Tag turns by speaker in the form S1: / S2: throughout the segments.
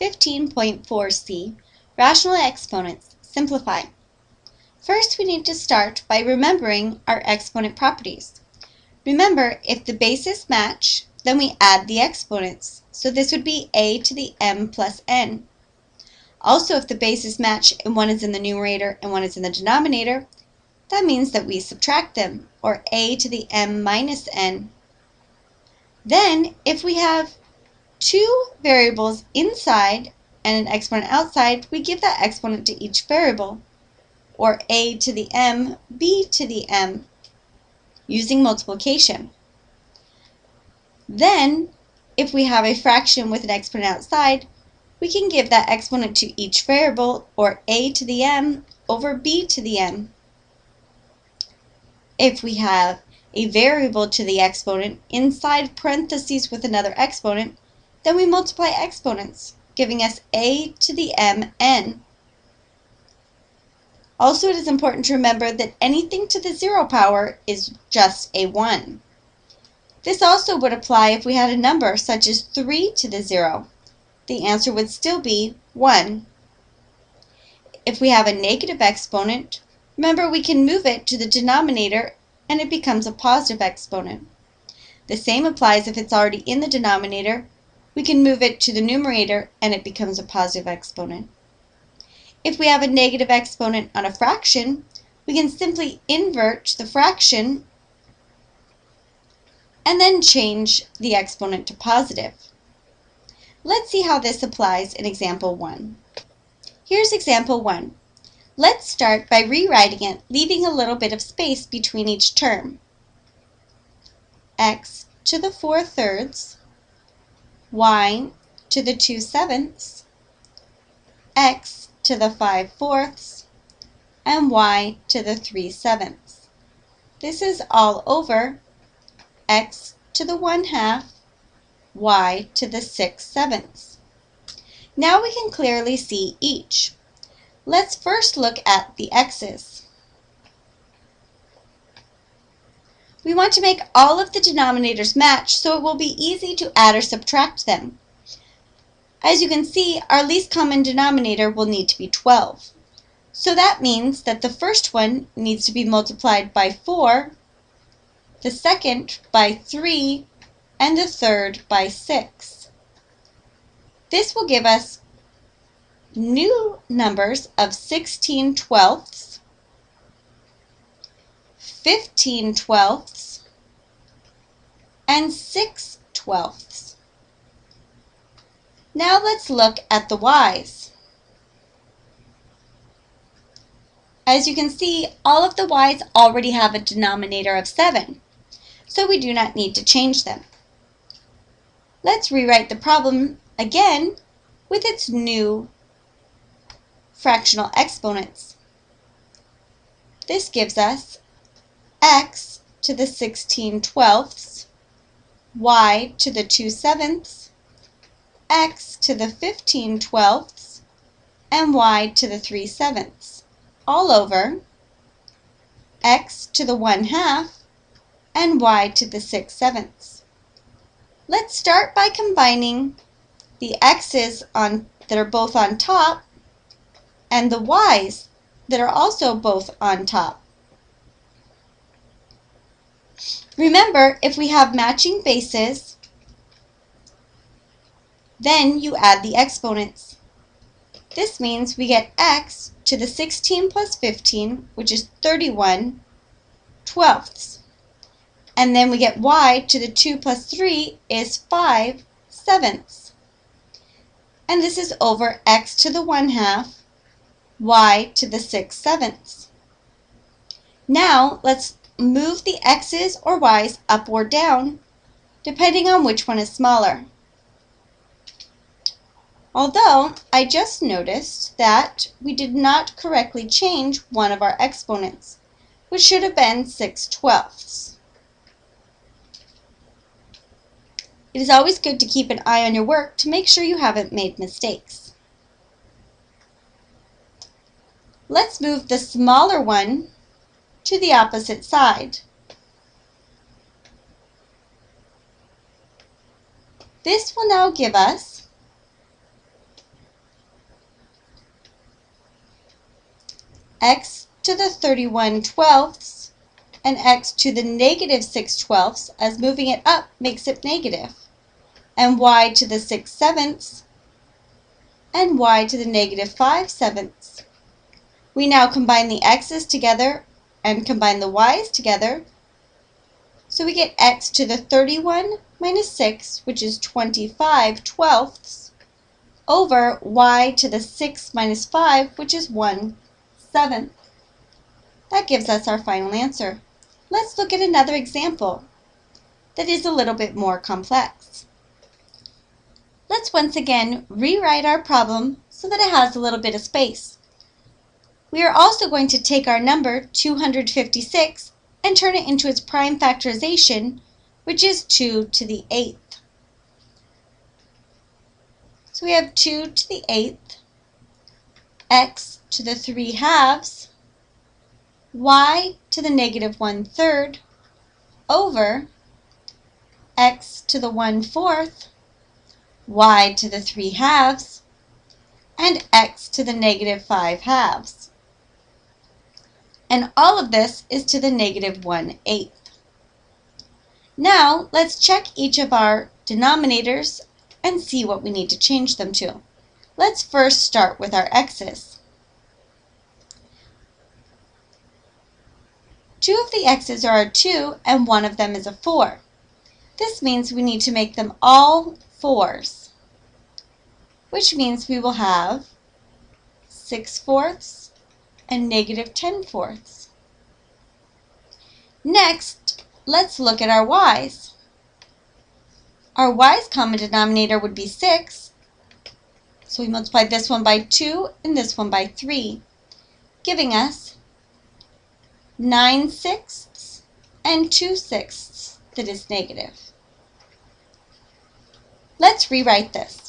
S1: 15.4c, Rational Exponents, Simplify. First, we need to start by remembering our exponent properties. Remember, if the bases match, then we add the exponents. So this would be a to the m plus n. Also, if the bases match and one is in the numerator and one is in the denominator, that means that we subtract them, or a to the m minus n. Then, if we have two variables inside and an exponent outside, we give that exponent to each variable, or a to the m, b to the m, using multiplication. Then, if we have a fraction with an exponent outside, we can give that exponent to each variable, or a to the m over b to the m. If we have a variable to the exponent inside parentheses with another exponent, then we multiply exponents, giving us a to the mn. Also, it is important to remember that anything to the zero power is just a 1. This also would apply if we had a number such as 3 to the 0. The answer would still be 1. If we have a negative exponent, remember we can move it to the denominator and it becomes a positive exponent. The same applies if it's already in the denominator we can move it to the numerator and it becomes a positive exponent. If we have a negative exponent on a fraction, we can simply invert the fraction and then change the exponent to positive. Let's see how this applies in example 1. Here's example 1. Let's start by rewriting it, leaving a little bit of space between each term. x to the 4 thirds y to the 2 sevenths, x to the 5 fourths, and y to the 3 sevenths. This is all over x to the 1 half, y to the 6 sevenths. Now we can clearly see each. Let's first look at the x's. We want to make all of the denominators match so it will be easy to add or subtract them. As you can see, our least common denominator will need to be 12. So that means that the first one needs to be multiplied by 4, the second by 3, and the third by 6. This will give us new numbers of 16 twelfths, 15 twelfths, and 6 twelfths. Now let's look at the y's. As you can see, all of the y's already have a denominator of 7, so we do not need to change them. Let's rewrite the problem again with its new fractional exponents. This gives us x to the 16 twelfths, y to the 2 sevenths, x to the 15 twelfths, and y to the 3 sevenths, all over x to the 1 half and y to the 6 sevenths. Let's start by combining the x's on, that are both on top and the y's that are also both on top. Remember, if we have matching bases, then you add the exponents. This means we get x to the 16 plus 15, which is 31 twelfths. And then we get y to the 2 plus 3 is 5 sevenths. And this is over x to the 1 half, y to the 6 sevenths. Now let's move the x's or y's up or down, depending on which one is smaller. Although, I just noticed that we did not correctly change one of our exponents, which should have been 6 twelfths. It is always good to keep an eye on your work to make sure you haven't made mistakes. Let's move the smaller one to the opposite side. This will now give us x to the 31 twelfths and x to the negative 6 twelfths as moving it up makes it negative and y to the 6 sevenths and y to the negative 5 sevenths. We now combine the x's together and combine the y's together, so we get x to the 31 minus 6, which is 25 twelfths, over y to the 6 minus 5, which is 1 seventh. That gives us our final answer. Let's look at another example that is a little bit more complex. Let's once again rewrite our problem so that it has a little bit of space. We are also going to take our number 256 and turn it into its prime factorization, which is 2 to the 8th. So we have 2 to the 8th, x to the 3 halves, y to the negative 1 third, over x to the 1 fourth, y to the 3 halves, and x to the negative 5 halves. And all of this is to the negative 1 eighth. Now, let's check each of our denominators and see what we need to change them to. Let's first start with our x's. Two of the x's are a 2 and one of them is a 4. This means we need to make them all 4s, which means we will have 6 fourths and negative 10 fourths. Next, let's look at our y's. Our y's common denominator would be 6. So we multiply this one by 2 and this one by 3, giving us 9 sixths and 2 sixths that is negative. Let's rewrite this.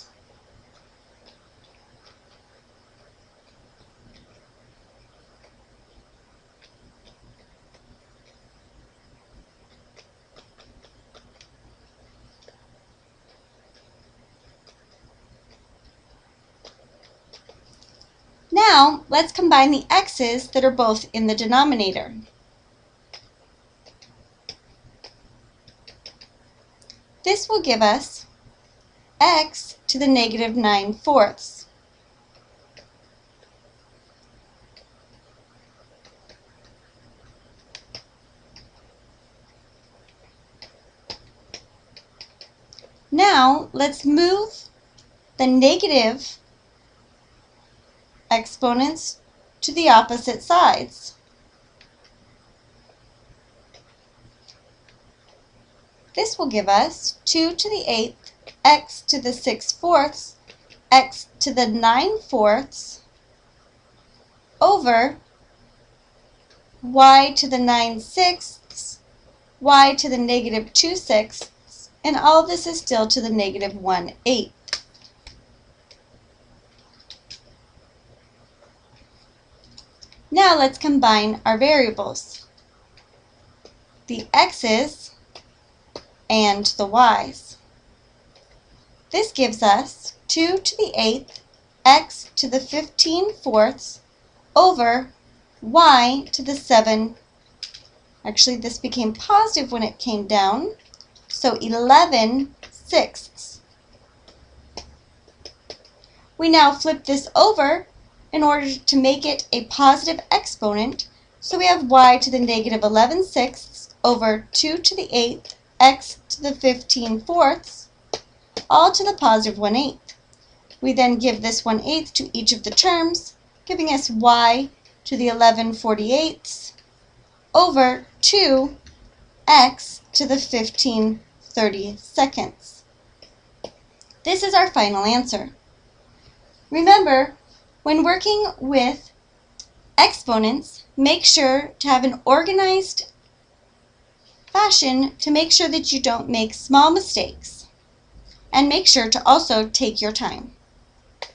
S1: Now, let's combine the x's that are both in the denominator. This will give us x to the negative 9 fourths. Now, let's move the negative exponents to the opposite sides. This will give us 2 to the 8th, x to the 6 fourths, x to the 9 fourths, over y to the 9 sixths, y to the negative 2 sixths, and all this is still to the negative 1 eighth. Now let's combine our variables. The x's and the y's. This gives us 2 to the 8th x to the 15 fourths over y to the 7. Actually, this became positive when it came down, so 11 sixths. We now flip this over in order to make it a positive exponent. So we have y to the negative 11 sixths over 2 to the 8th x to the 15 fourths, all to the positive 1 eighth. We then give this 1 eighth to each of the terms, giving us y to the 11 48ths over 2 x to the 15 30 seconds. This is our final answer. Remember, when working with exponents, make sure to have an organized fashion to make sure that you don't make small mistakes. And make sure to also take your time.